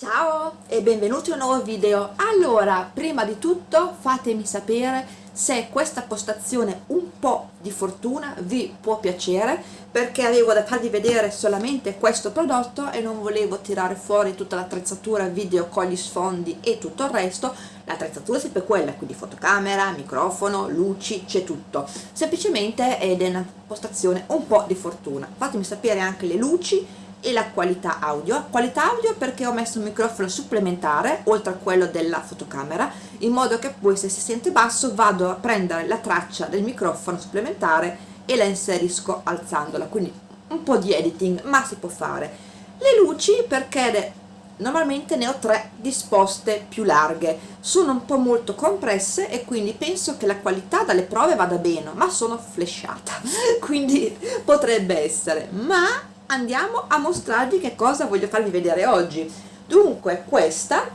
Ciao e benvenuti in un nuovo video. Allora, prima di tutto fatemi sapere se questa postazione un po' di fortuna vi può piacere perché avevo da farvi vedere solamente questo prodotto e non volevo tirare fuori tutta l'attrezzatura video con gli sfondi e tutto il resto. L'attrezzatura è sempre quella, quindi fotocamera, microfono, luci, c'è tutto. Semplicemente è una postazione un po' di fortuna. Fatemi sapere anche le luci e la qualità audio. Qualità audio perché ho messo un microfono supplementare oltre a quello della fotocamera in modo che poi se si sente basso vado a prendere la traccia del microfono supplementare e la inserisco alzandola. Quindi un po' di editing ma si può fare. Le luci perché normalmente ne ho tre disposte più larghe. Sono un po' molto compresse e quindi penso che la qualità dalle prove vada bene ma sono flashata quindi potrebbe essere. Ma andiamo a mostrarvi che cosa voglio farvi vedere oggi. Dunque questa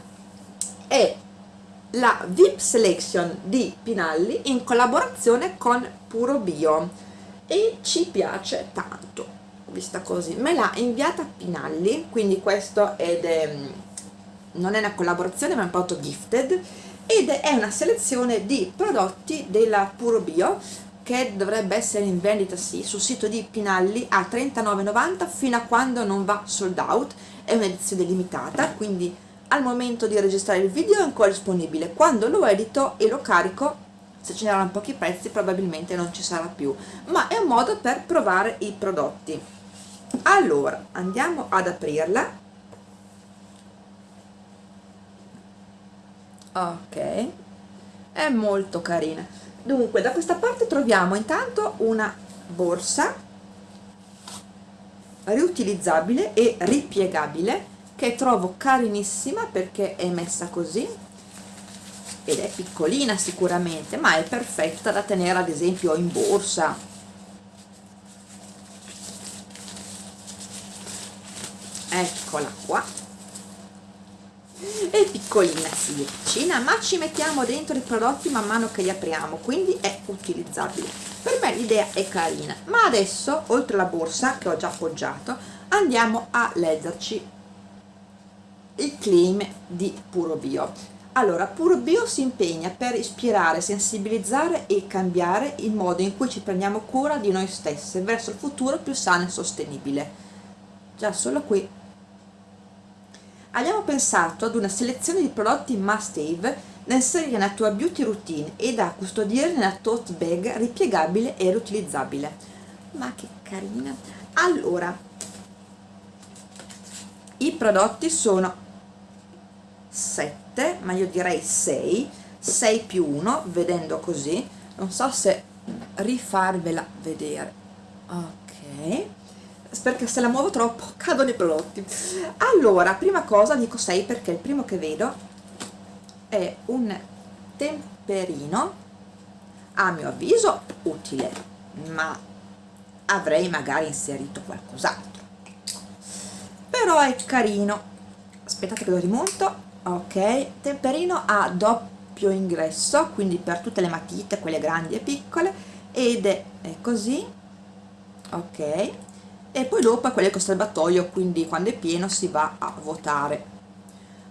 è la VIP Selection di Pinalli in collaborazione con Puro Bio e ci piace tanto vista così. Me l'ha inviata Pinalli quindi questo è, non è una collaborazione ma è un prodotto gifted ed è una selezione di prodotti della Puro Bio che dovrebbe essere in vendita sì, sul sito di Pinalli a 39,90 fino a quando non va sold out. È un'edizione limitata quindi al momento di registrare il video è ancora disponibile. Quando lo edito e lo carico se ce n'erano pochi prezzi probabilmente non ci sarà più. Ma è un modo per provare i prodotti. Allora andiamo ad aprirla. Ok. È molto carina dunque da questa parte troviamo intanto una borsa riutilizzabile e ripiegabile che trovo carinissima perché è messa così ed è piccolina sicuramente ma è perfetta da tenere ad esempio in borsa. Eccola qua piccolina sì, è piccina ma ci mettiamo dentro i prodotti man mano che li apriamo quindi è utilizzabile. Per me l'idea è carina ma adesso oltre alla borsa che ho già appoggiato andiamo a leggerci il claim di Puro Bio allora Puro Bio si impegna per ispirare, sensibilizzare e cambiare il modo in cui ci prendiamo cura di noi stesse verso il futuro più sano e sostenibile. Già solo qui abbiamo pensato ad una selezione di prodotti must have da inserire nella tua beauty routine e da custodire nella tote bag ripiegabile e riutilizzabile. Ma che carina. Allora i prodotti sono 7 ma io direi 6 6 più 1 vedendo così. Non so se rifarvela vedere. Ok perché se la muovo troppo cadono i prodotti. Allora prima cosa dico 6 perché il primo che vedo è un temperino a mio avviso utile ma avrei magari inserito qualcos'altro. Però è carino. Aspettate che lo rimonto. Ok temperino a doppio ingresso quindi per tutte le matite quelle grandi e piccole ed è così. Ok e poi dopo è quello col serbatoio quindi quando è pieno si va a votare.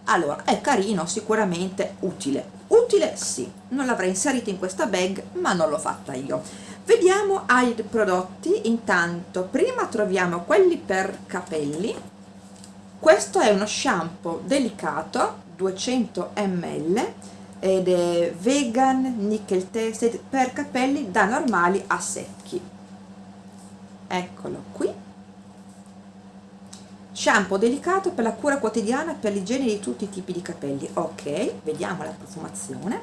Allora è carino sicuramente utile. Utile sì non l'avrei inserito in questa bag ma non l'ho fatta io. Vediamo ai prodotti. Intanto prima troviamo quelli per capelli. Questo è uno shampoo delicato 200 ml ed è vegan nickel tested per capelli da normali a secchi. Eccolo qui shampoo delicato per la cura quotidiana per l'igiene di tutti i tipi di capelli. Ok vediamo la profumazione.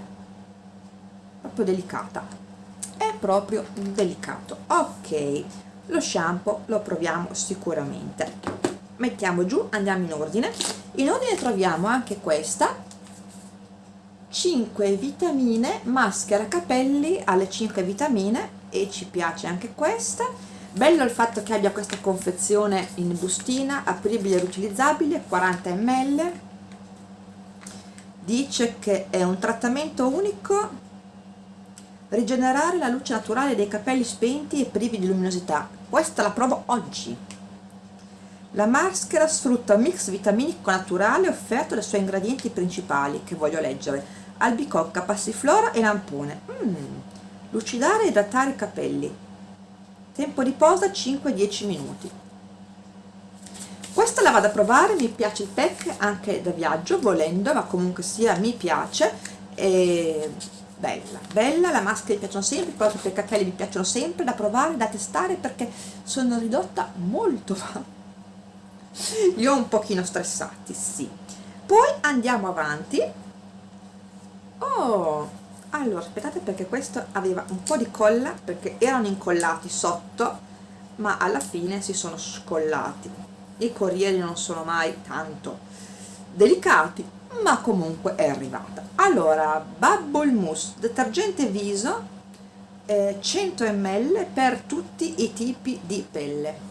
Proprio delicata. È proprio delicato. Ok lo shampoo lo proviamo sicuramente. Mettiamo giù andiamo in ordine. In ordine troviamo anche questa. 5 vitamine maschera capelli alle 5 vitamine. E ci piace anche questa bello il fatto che abbia questa confezione in bustina apribile e riutilizzabile 40 ml dice che è un trattamento unico rigenerare la luce naturale dei capelli spenti e privi di luminosità questa la provo oggi la maschera sfrutta un mix vitaminico naturale offerto dai suoi ingredienti principali, che voglio leggere, albicocca, passiflora e lampone. Mm. Lucidare e idratare i capelli. Tempo di posa 5-10 minuti. Questa la vado a provare, mi piace il pack anche da viaggio, volendo, ma comunque sia mi piace. E bella, bella, la maschera mi piacciono sempre, i prodotti per capelli mi piacciono sempre, da provare, da testare perché sono ridotta molto li ho un pochino stressati, sì. Poi andiamo avanti. Oh, allora aspettate perché questo aveva un po' di colla perché erano incollati sotto, ma alla fine si sono scollati. I corrieri non sono mai tanto delicati, ma comunque è arrivata. Allora, Bubble Mousse, detergente viso, eh, 100 ml per tutti i tipi di pelle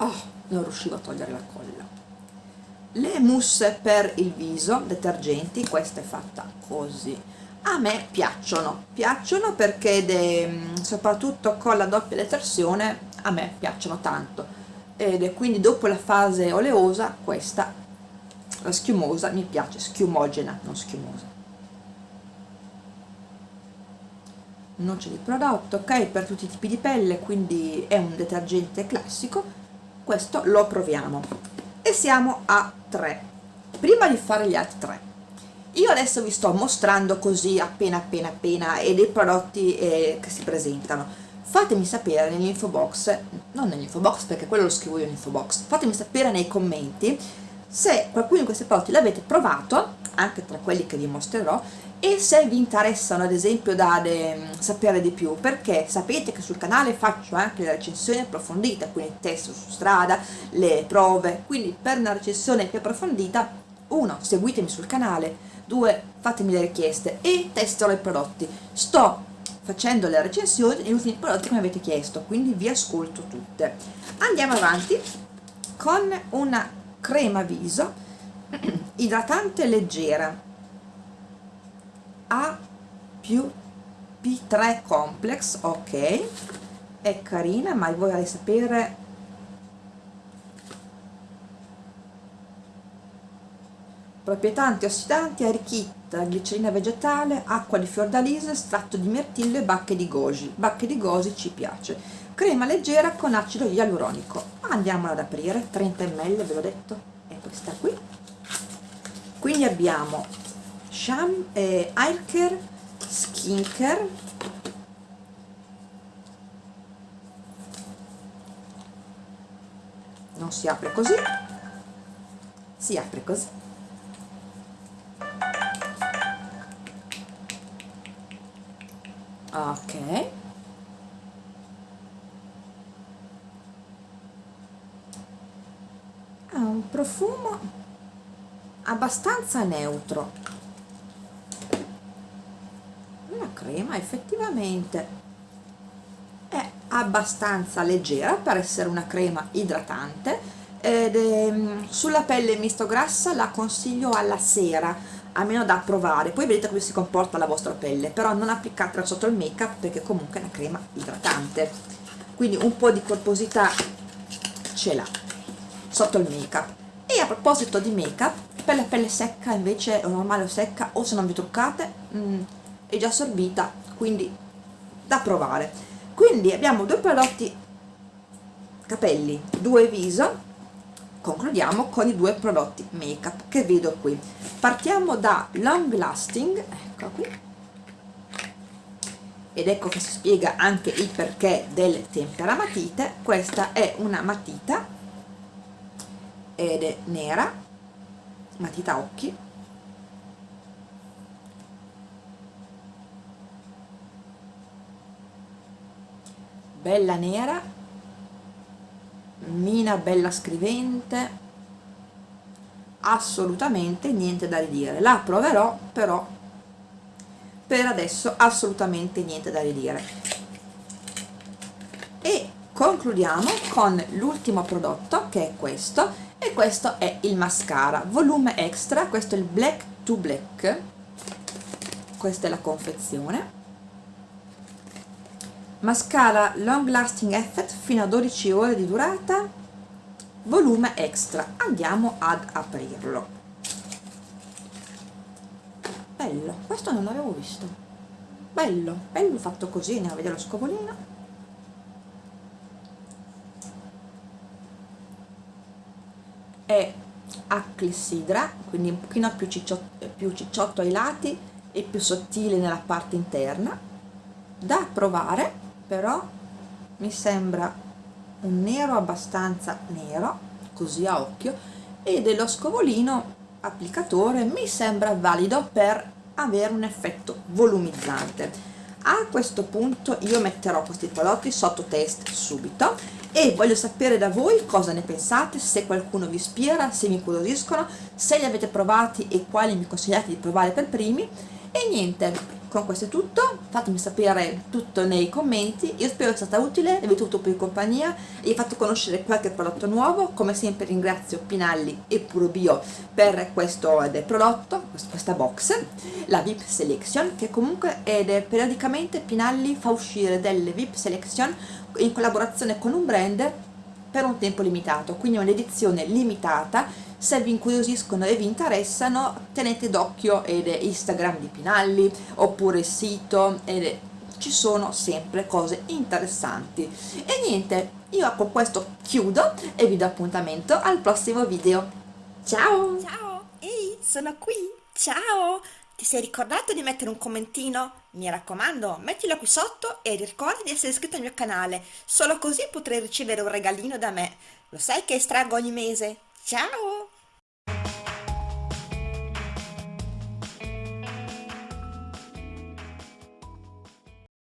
oh, non riuscivo a togliere la colla le mousse per il viso detergenti questa è fatta così. A me piacciono. Piacciono perché de, soprattutto con la doppia detersione a me piacciono tanto. Ed è quindi dopo la fase oleosa questa la schiumosa mi piace. Schiumogena non schiumosa. Noce di prodotto ok? Per tutti i tipi di pelle quindi è un detergente classico. Questo lo proviamo e siamo a 3 prima di fare gli altri 3 io adesso vi sto mostrando così appena appena appena e dei prodotti eh, che si presentano. Fatemi sapere nell'info box non nell'info box perché quello lo scrivo io nell'info box. Fatemi sapere nei commenti se qualcuno di questi prodotti l'avete provato anche tra quelli che vi mostrerò e se vi interessano ad esempio da de, sapere di più perché sapete che sul canale faccio anche le recensioni approfondite quindi testo su strada, le prove quindi per una recensione più approfondita uno, seguitemi sul canale due, fatemi le richieste e testerò i prodotti. Sto facendo le recensioni degli ultimi prodotti che mi avete chiesto quindi vi ascolto tutte. Andiamo avanti con una crema viso idratante leggera a più P3 complex, ok, è carina, ma vorrei sapere proprietà antiossidanti arricchita glicerina vegetale, acqua di fiordalise, estratto di mirtillo e bacche di goji. Bacche di goji ci piace. Crema leggera con acido ialuronico. Andiamola ad aprire, 30 ml ve l'ho detto, è questa qui. Quindi abbiamo Sham eh, Aircare Skincare non si apre così si apre così. Ok. Ha un profumo abbastanza neutro. Crema effettivamente è abbastanza leggera per essere una crema idratante ed è, mm, sulla pelle misto grassa la consiglio alla sera almeno da provare. Poi vedete come si comporta la vostra pelle però non applicatela sotto il make up perché comunque è una crema idratante. Quindi un po' di corposità ce l'ha sotto il make up e a proposito di make up per la pelle secca invece o normale o secca o se non vi truccate mh, mm, è già assorbita quindi da provare. Quindi abbiamo due prodotti capelli due viso concludiamo con i due prodotti make up che vedo qui. Partiamo da long lasting ecco qui. Ed ecco che si spiega anche il perché del tempera matite questa è una matita ed è nera matita occhi. Bella nera. Mina bella scrivente. Assolutamente niente da ridire. La proverò però per adesso assolutamente niente da ridire. E concludiamo con l'ultimo prodotto che è questo e questo è il mascara volume extra questo è il black to black. Questa è la confezione. Mascara long lasting effect fino a 12 ore di durata. Volume extra andiamo ad aprirlo. Bello questo non l'avevo visto. Bello bello fatto così andiamo a vedere lo scovolino è clessidra quindi un pochino più cicciotto, più cicciotto ai lati e più sottile nella parte interna. Da provare però mi sembra un nero abbastanza nero così a occhio e dello scovolino applicatore mi sembra valido per avere un effetto volumizzante. A questo punto io metterò questi prodotti sotto test subito e voglio sapere da voi cosa ne pensate, se qualcuno vi ispira, se mi incuriosiscono, se li avete provati e quali mi consigliate di provare per primi. E niente, con questo è tutto, fatemi sapere tutto nei commenti, io spero sia stata utile, vi avete avuto più compagnia. E vi ho fatto conoscere qualche prodotto nuovo, come sempre ringrazio Pinalli e Puro Bio per questo prodotto, questa box, la VIP Selection, che comunque è periodicamente Pinalli fa uscire delle VIP Selection in collaborazione con un brand per un tempo limitato, quindi è un'edizione limitata, se vi incuriosiscono e vi interessano tenete d'occhio Instagram di Pinalli oppure il sito ed ci sono sempre cose interessanti e niente, io con questo chiudo e vi do appuntamento al prossimo video ciao! ciao, ehi, sono qui, ciao! Ti sei ricordato di mettere un commentino? Mi raccomando, mettilo qui sotto e ricorda di essere iscritto al mio canale, solo così potrai ricevere un regalino da me. Lo sai che estraggo ogni mese? Ciao!